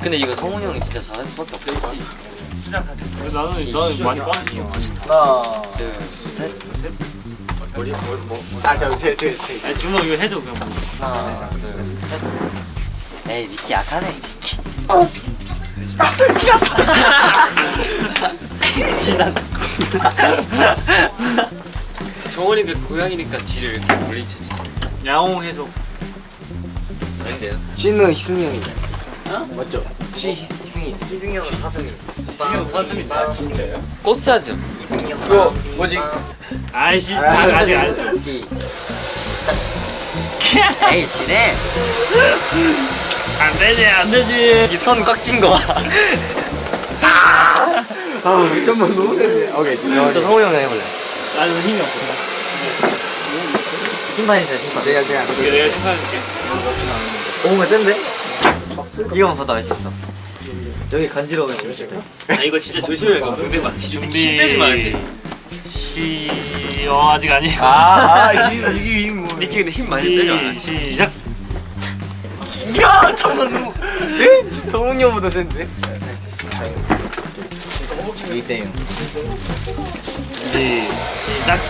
근데 이거 성훈이 형이 진짜 잘할 수밖에 없겠다. 나는 나는 많이 빠졌어. 하나 둘셋 아 잠깐 제제 제. 아니 주먹 이거 해줘 그냥. 하나 둘셋 에이 니키 약하네 니키. 정원이가 고양이니까 뒤를 이렇게 멀리 쳐주세요. 야옹 해줘. 아닌데요? 씨는 희승이 형이. 맞죠? 씨 희승이. 희승이 형은 사슴이. 형 사슴이. 아 진짜요? 꽃사슴. 희승이 형. 그거 뭐지? 아이씨 아직 안. 에이 지네. 안 되지 안 되지. 이선꽉찐 거 봐. 아 잠깐만 너무 센데. 오케이 또 성훈이 형 해볼래. 나는 힘이 없어. 심판이세요 심판. 제가 제가. 오케이 내가 생각할게. 오면 센데? 이거만 봐도 알 수 있어. 여기 간지러우면 아 이거 진짜 돼. 무대 망치 좀 준비. 힘 빼지 돼. 시. 어 아직 아니고. 아 이게 이게 뭐. 니키 근데 힘 많이 빼지 마. 시- 시작. 야 잠깐 너무. 에? 성훈이 형보다 센데? 이때요. 시- 시작.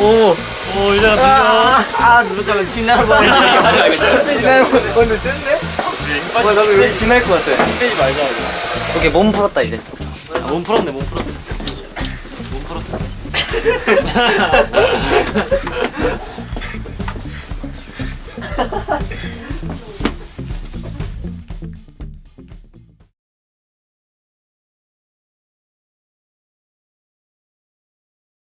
오. 오 유자가 아 누를 거면 지날 뻔했네 지날 뻔했네 오늘 센데? 네. 와 나도 여기 지날 것 같아. 빼지 말자. 오케이 몸 풀었다 이제. 아, 몸 풀었네 몸 풀었어. 몸 풀었어.